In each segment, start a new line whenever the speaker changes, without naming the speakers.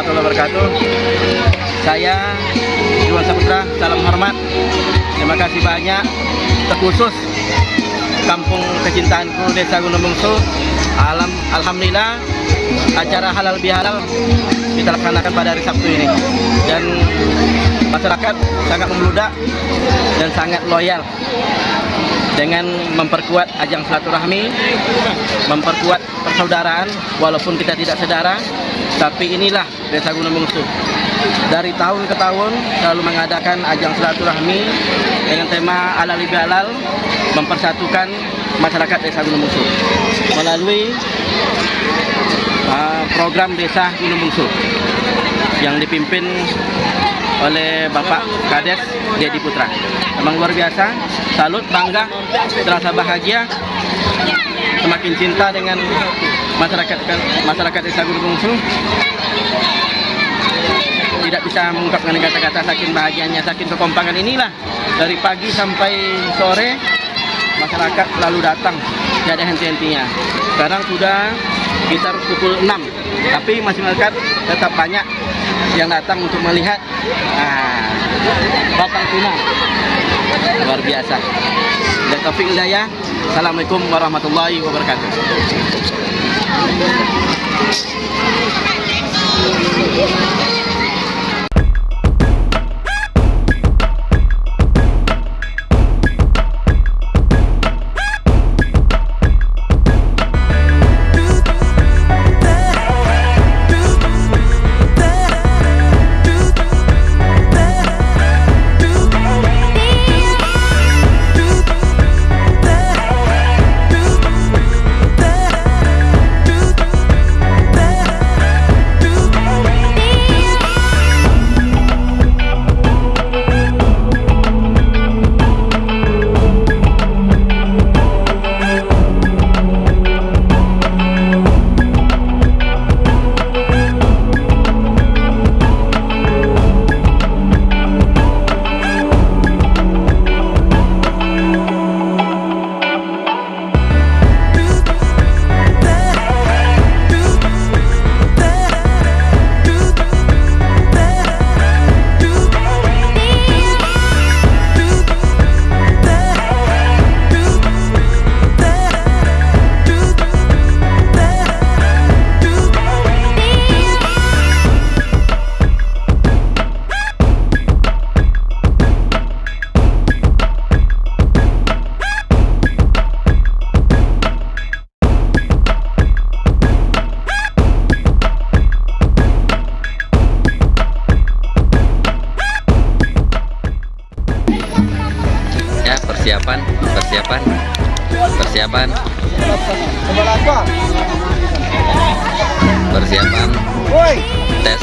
warahmatullahi wabarakatuh. Saya Iwan Saputra, salam hormat. Terima kasih banyak terkhusus Kampung Kecintaanku Desa Gunung Bungsu. Alam, Alhamdulillah acara halal bihalal kita laksanakan pada hari Sabtu ini dan masyarakat sangat membludak dan sangat loyal dengan memperkuat ajang silaturahmi, memperkuat persaudaraan walaupun kita tidak saudara, tapi inilah Desa Gunung Bungsu. Dari tahun ke tahun selalu mengadakan ajang silaturahmi dengan tema halal bihalal mempersatukan masyarakat Desa Gunung Bungsu melalui uh, program Desa Gunung Bungsu yang dipimpin oleh Bapak Kades Dedi Putra. Memang luar biasa, salut, bangga, terasa bahagia, semakin cinta dengan masyarakat masyarakat Desa Gunung. Tidak bisa mengungkapkan kata-kata saking bahagianya, saking kekompangan inilah dari pagi sampai sore masyarakat selalu datang, tidak ada henti-hentinya. Sekarang sudah sekitar pukul 6, tapi masyarakat tetap banyak yang datang untuk melihat nah, batang tuna luar biasa dan Taufik Assalamualaikum warahmatullahi wabarakatuh
ya persiapan persiapan persiapan. Persiapan. Tes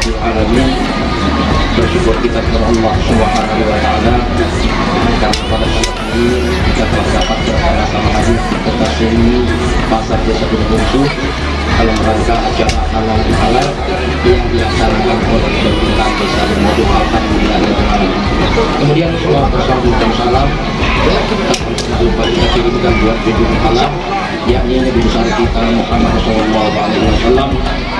Alhamdulillahirrahmanirrahim Bersyukur kita kepada Allah Subhanahu wa ta'ala. Dan pada saat ini kita telah dapat bersama-sama hadir Kita sini pasar desa Gunung dalam rangka acara halal halal yang dilaksanakan oleh pemerintahan desa Gunung Alhamdulillah Kemudian bersambung dan salam. Kita kirimkan buat video halal yakni Nabi besar kita Muhammad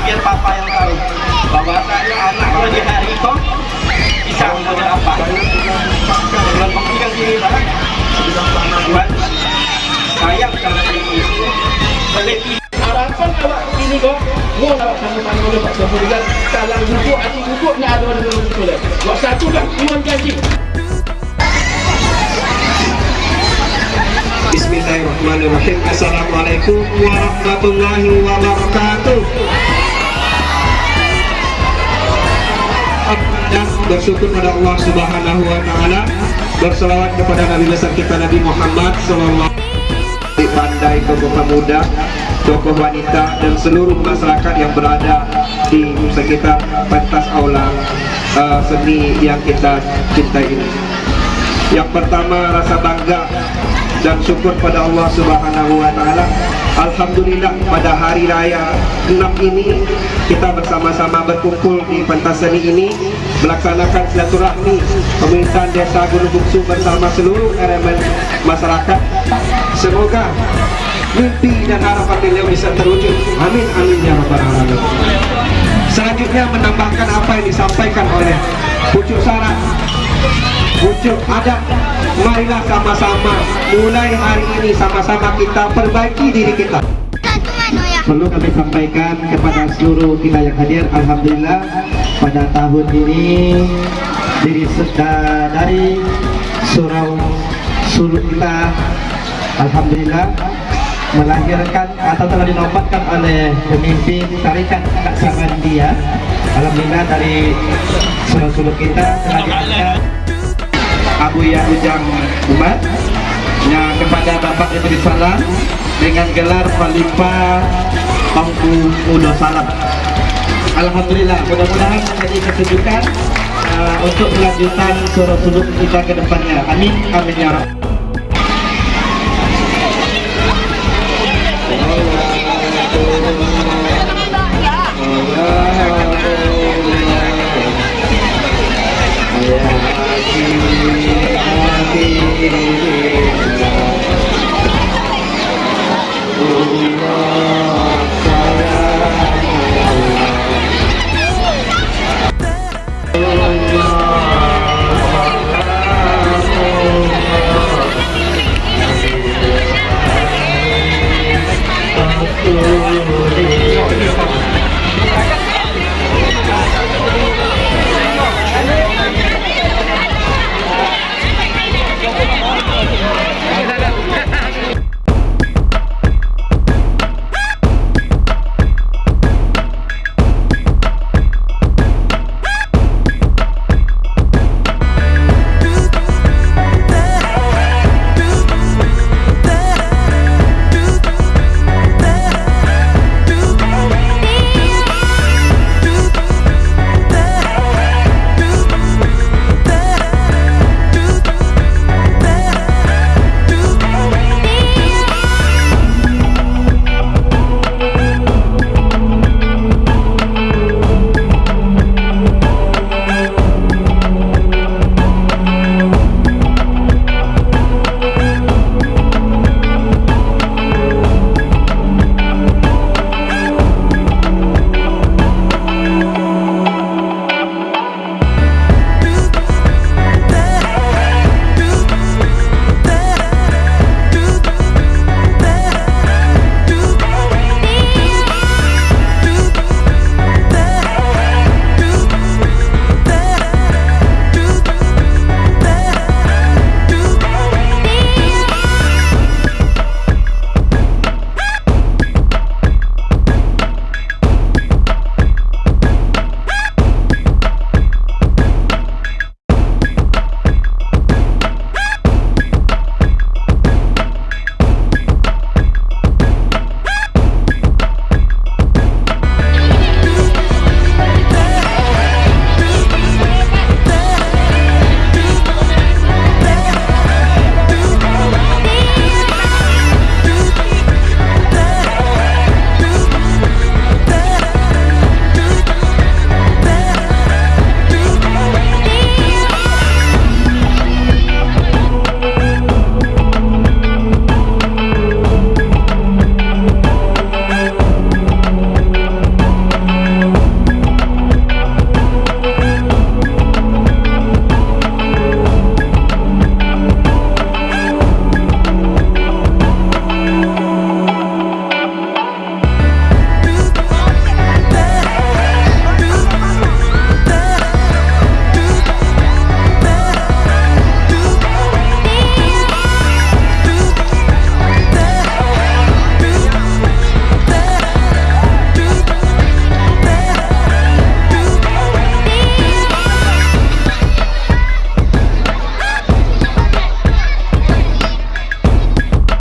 biar Papa yang tahu bahwa saya anak kalau di hari itu bisa menjadi apa. Dengan memberikan sini lah, buat saya sangat ini. Lebih
harapan awak ini kok mau awak sama-sama oleh Pak Sofian kalau hati duduk nak ada dengan betul Wak satu kan iman janji
Bismillahirrahmanirrahim. Assalamualaikum warahmatullahi wabarakatuh. Dan bersyukur pada Allah Subhanahu wa taala. Berselawat kepada Nabi besar kita Nabi Muhammad sallallahu di pandai tokoh pemuda, tokoh wanita dan seluruh masyarakat yang berada di sekitar pentas aula uh, seni yang kita cintai ini. Yang pertama rasa bangga dan syukur pada Allah Subhanahu wa taala. Alhamdulillah pada hari raya 6 ini kita bersama-sama berkumpul di pentas seni ini melaksanakan silaturahmi pemerintahan Desa Gunung Bungsu bersama seluruh elemen masyarakat. Semoga mimpi dan harapan beliau bisa terwujud. Amin amin ya rabbal alamin. Selanjutnya menambahkan apa yang disampaikan oleh pucuk syarat pucuk adat. Marilah sama-sama. Mulai hari ini sama-sama kita perbaiki diri kita. Perlu kami sampaikan kepada seluruh kita yang hadir Alhamdulillah pada tahun ini dari, dari surau suluh kita Alhamdulillah melahirkan atau telah dinobatkan oleh pemimpin tarikat Naksabandia Alhamdulillah dari surau-surau kita telah diangkat Abu Ya Ujang Umat yang kepada Bapak Ibnu Salam dengan gelar Khalifah Tangku Udo Salam. Alhamdulillah, mudah-mudahan menjadi kesejukan uh, untuk kelanjutan suruh suluk kita ke depannya. Amin, amin ya Rabbal